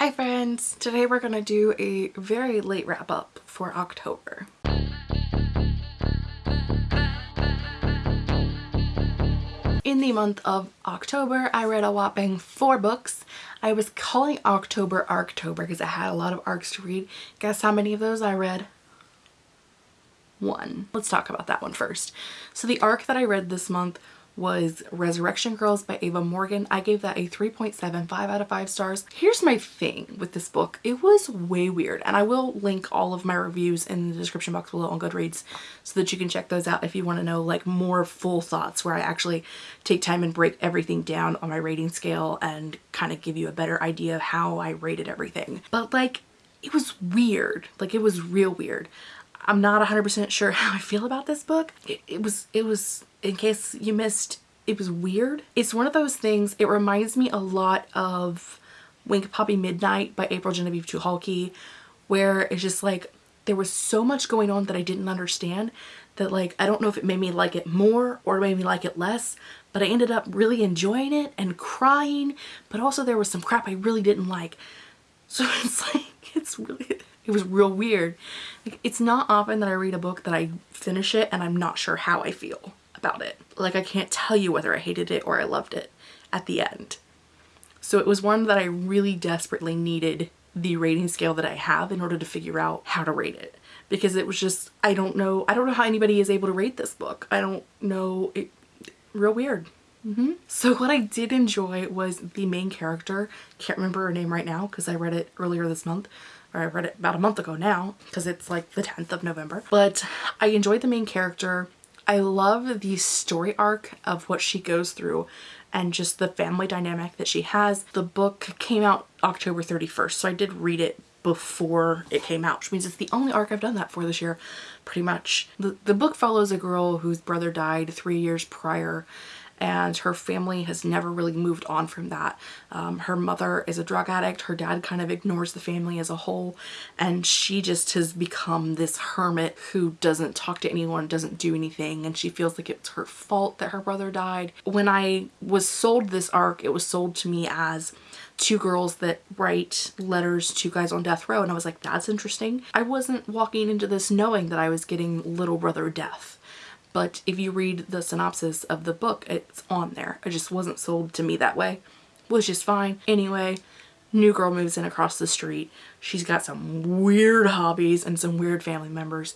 Hi friends! Today we're to do a very late wrap up for October. In the month of October, I read a whopping four books. I was calling October Arctober because I had a lot of arcs to read. Guess how many of those I read? One. Let's talk about that one first. So the arc that I read this month was Resurrection Girls by Ava Morgyn. I gave that a 3.75 out of 5 stars. Here's my thing with this book. It was way weird and I will link all of my reviews in the description box below on Goodreads so that you can check those out if you want to know like more full thoughts where I actually take time and break everything down on my rating scale and kind of give you a better idea of how I rated everything. But like it was weird. Like it was real weird. I'm not 100% sure how I feel about this book. It, it, was, it was, in case you missed, it was weird. It's one of those things, it reminds me a lot of Wink Poppy Midnight by April Genevieve Tucholke, where it's just like, there was so much going on that I didn't understand that like, I don't know if it made me like it more or made me like it less, but I ended up really enjoying it and crying, but also there was some crap I really didn't like. So it's like, it's really, it was real weird. Like, it's not often that I read a book that I finish it and I'm not sure how I feel about it. Like I can't tell you whether I hated it or I loved it at the end. So it was one that I really desperately needed the rating scale that I have in order to figure out how to rate it because it was just I don't know I don't know how anybody is able to rate this book I don't know it real weird mm -hmm. so what I did enjoy was the main character can't remember her name right now because I read it earlier this month or I read it about a month ago now because it's like the 10th of November. But I enjoyed the main character. I love the story arc of what she goes through and just the family dynamic that she has. The book came out October 31st, so I did read it before it came out, which means it's the only arc I've done that for this year, pretty much. The, the book follows a girl whose brother died three years prior and her family has never really moved on from that. Um, her mother is a drug addict, her dad kind of ignores the family as a whole, and she just has become this hermit who doesn't talk to anyone, doesn't do anything, and she feels like it's her fault that her brother died. When I was sold this arc, it was sold to me as two girls that write letters to guys on death row and I was like that's interesting. I wasn't walking into this knowing that I was getting little brother death but if you read the synopsis of the book, it's on there. It just wasn't sold to me that way, which is fine. Anyway, new girl moves in across the street. She's got some weird hobbies and some weird family members.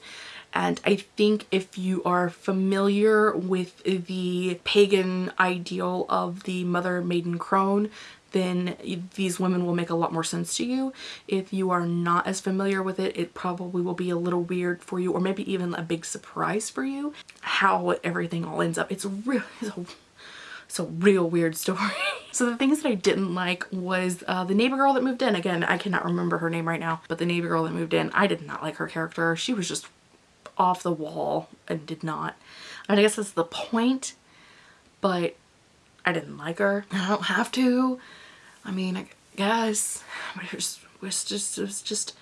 And I think if you are familiar with the pagan ideal of the mother maiden crone, then these women will make a lot more sense to you. If you are not as familiar with it, it probably will be a little weird for you or maybe even a big surprise for you how everything all ends up. It's real, it's a, it's a real weird story. so the things that I didn't like was uh, the neighbor girl that moved in. Again, I cannot remember her name right now, but the neighbor girl that moved in, I did not like her character. She was just off the wall and did not. I, guess that's the point, but I didn't like her. I don't have to. I mean, I guess, it was, was just, it was just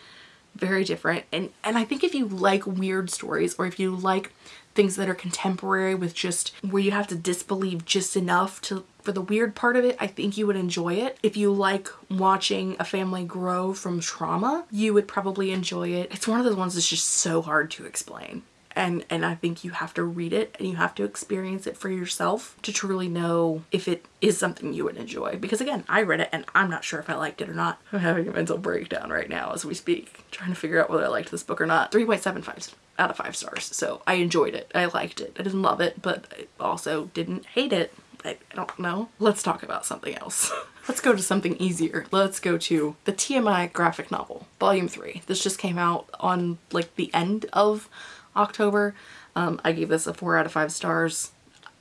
very different. And, and I think if you like weird stories or if you like things that are contemporary with just where you have to disbelieve just enough to for the weird part of it, I think you would enjoy it. If you like watching a family grow from trauma, you would probably enjoy it. It's one of those ones that's just so hard to explain and and I think you have to read it and you have to experience it for yourself to truly know if it is something you would enjoy. Because again I read it and I'm not sure if I liked it or not. I'm having a mental breakdown right now as we speak trying to figure out whether I liked this book or not. 3.75 out of 5 stars. So I enjoyed it. I liked it. I didn't love it but I also didn't hate it. I, I don't know. Let's talk about something else. Let's go to something easier. Let's go to the TMI graphic novel, volume three. This just came out on like the end of October. Um, I gave this a 4 out of 5 stars.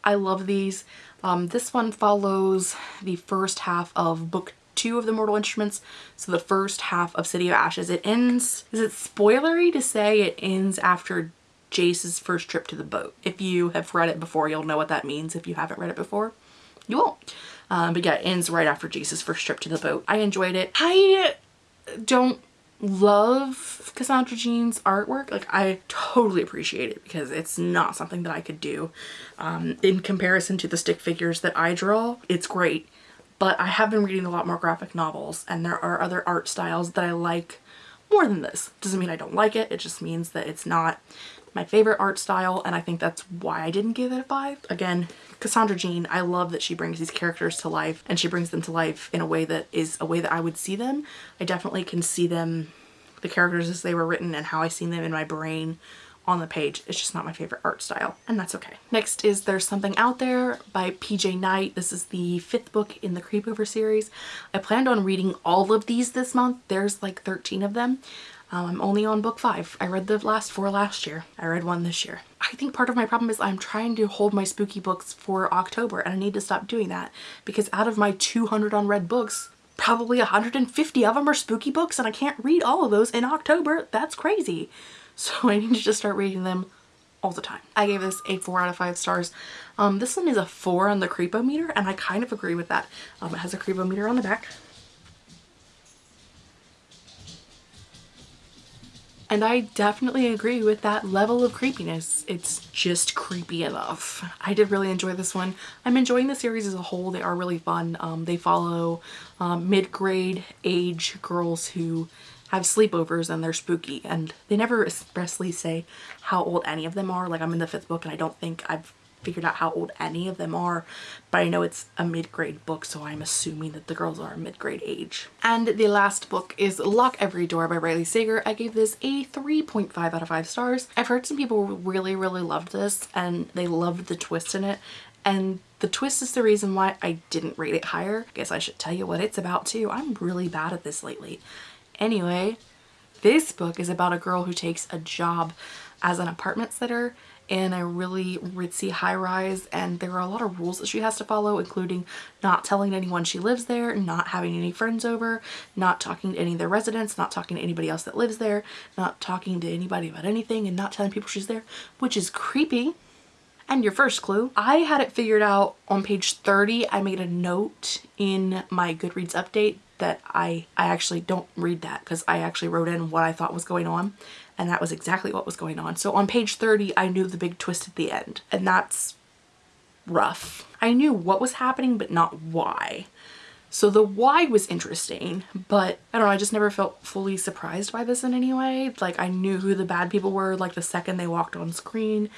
I love these. Um, this one follows the first half of book two of the Mortal Instruments. So the first half of City of Ashes. It ends, is it spoilery to say it ends after Jace's first trip to the boat? If you have read it before, you'll know what that means. If you haven't read it before, you won't. Um, but yeah, it ends right after Jace's first trip to the boat. I enjoyed it. I don't love Cassandra Jean's artwork. Like I totally appreciate it because it's not something that I could do. Um, in comparison to the stick figures that I draw, it's great. but I have been reading a lot more graphic novels and there are other art styles that I like more than this. Doesn't mean I don't like it, it just means that it's not my favorite art style and I think that's why I didn't give it a 5. Again, Cassandra Jean, I love that she brings these characters to life and she brings them to life in a way that is a way that I would see them. I definitely can see them, the characters as they were written and how I seen them in my brain on the page. It's just not my favorite art style and that's okay. Next is There's Something Out There by PJ Night. This is the fifth book in the Creepover series. I planned on reading all of these this month. There's like 13 of them. Um, I'm only on book five. I read the last four last year. I read one this year. I think part of my problem is I'm trying to hold my spooky books for October and I need to stop doing that because out of my 200 unread books, probably 150 of them are spooky books and I can't read all of those in October. That's crazy. So I need to just start reading them all the time. I gave this a 4 out of 5 stars. Um, this one is a 4 on the creepometer and I kind of agree with that. Um, it has a creepometer on the back. And I definitely agree with that level of creepiness. It's just creepy enough. I did really enjoy this one. I'm enjoying the series as a whole. They are really fun. Um, they follow um, mid-grade age girls who have sleepovers and they're spooky and they never expressly say how old any of them are. Like I'm in the fifth book and I don't think I've figured out how old any of them are, but I know it's a mid-grade book, so I'm assuming that the girls are mid-grade age. And the last book is Lock Every Door by Riley Sager. I gave this a 3.5 out of 5 stars. I've heard some people really, really loved this and they loved the twist in it. And the twist is the reason why I didn't rate it higher. I guess I should tell you what it's about too. I'm really bad at this lately. Anyway, this book is about a girl who takes a job as an apartment sitter in a really ritzy high-rise and there are a lot of rules that she has to follow including not telling anyone she lives there, not having any friends over, not talking to any of the residents, not talking to anybody else that lives there, not talking to anybody about anything and not telling people she's there, which is creepy. And your first clue, I had it figured out on page 30. I made a note in my Goodreads update that I, I actually don't read that because I actually wrote in what I thought was going on and that was exactly what was going on. So on page 30 I knew the big twist at the end and that's rough. I knew what was happening but not why. So the why was interesting, but I don't know, I just never felt fully surprised by this in any way. Like I knew who the bad people were like the second they walked on screen.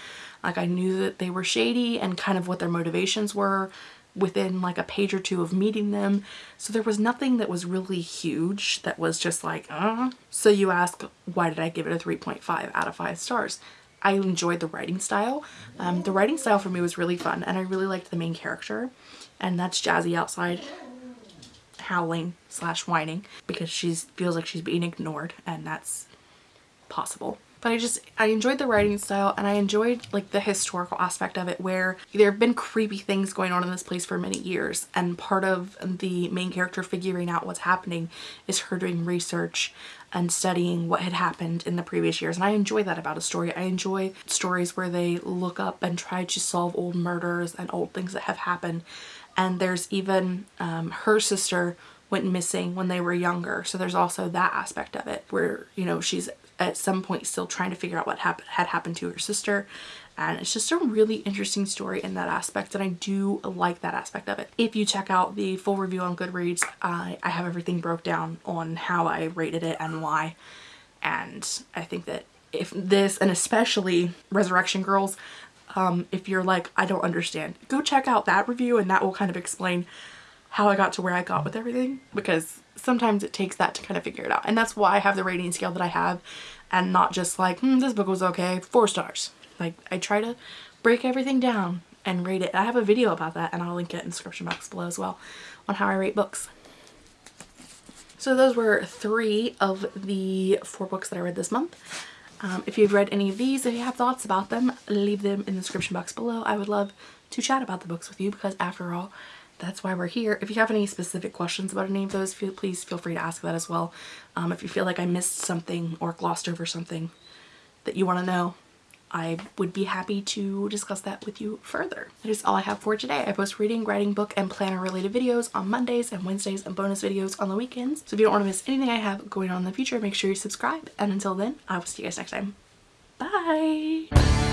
Like I knew that they were shady and kind of what their motivations were within like a page or two of meeting them. So there was nothing that was really huge that was just like, uh. So you ask, why did I give it a 3.5 out of 5 stars? I enjoyed the writing style. Um, the writing style for me was really fun and I really liked the main character and that's Jazzy outside howling slash whining because she feels like she's being ignored and that's possible but I just I enjoyed the writing style and I enjoyed like the historical aspect of it where there have been creepy things going on in this place for many years and part of the main character figuring out what's happening is her doing research and studying what had happened in the previous years and I enjoy that about a story. I enjoy stories where they look up and try to solve old murders and old things that have happened and there's even um, her sister went missing when they were younger so there's also that aspect of it where you know she's at some point still trying to figure out what happened had happened to her sister and it's just a really interesting story in that aspect and I do like that aspect of it. If you check out the full review on Goodreads I, I have everything broke down on how I rated it and why and I think that if this and especially Resurrection Girls um, if you're like I don't understand go check out that review and that will kind of explain how I got to where I got with everything because sometimes it takes that to kind of figure it out. And that's why I have the rating scale that I have and not just like, hmm, this book was okay, four stars. Like I try to break everything down and rate it. I have a video about that and I'll link it in the description box below as well on how I rate books. So those were three of the four books that I read this month. Um, if you've read any of these, if you have thoughts about them, leave them in the description box below. I would love to chat about the books with you because after all, that's why we're here. If you have any specific questions about any of those, feel, please feel free to ask that as well. Um, if you feel like I missed something or glossed over something that you want to know, I would be happy to discuss that with you further. That is all I have for today. I post reading, writing, book, and planner related videos on Mondays and Wednesdays and bonus videos on the weekends. So if you don't want to miss anything I have going on in the future, make sure you subscribe. And until then, I will see you guys next time. Bye!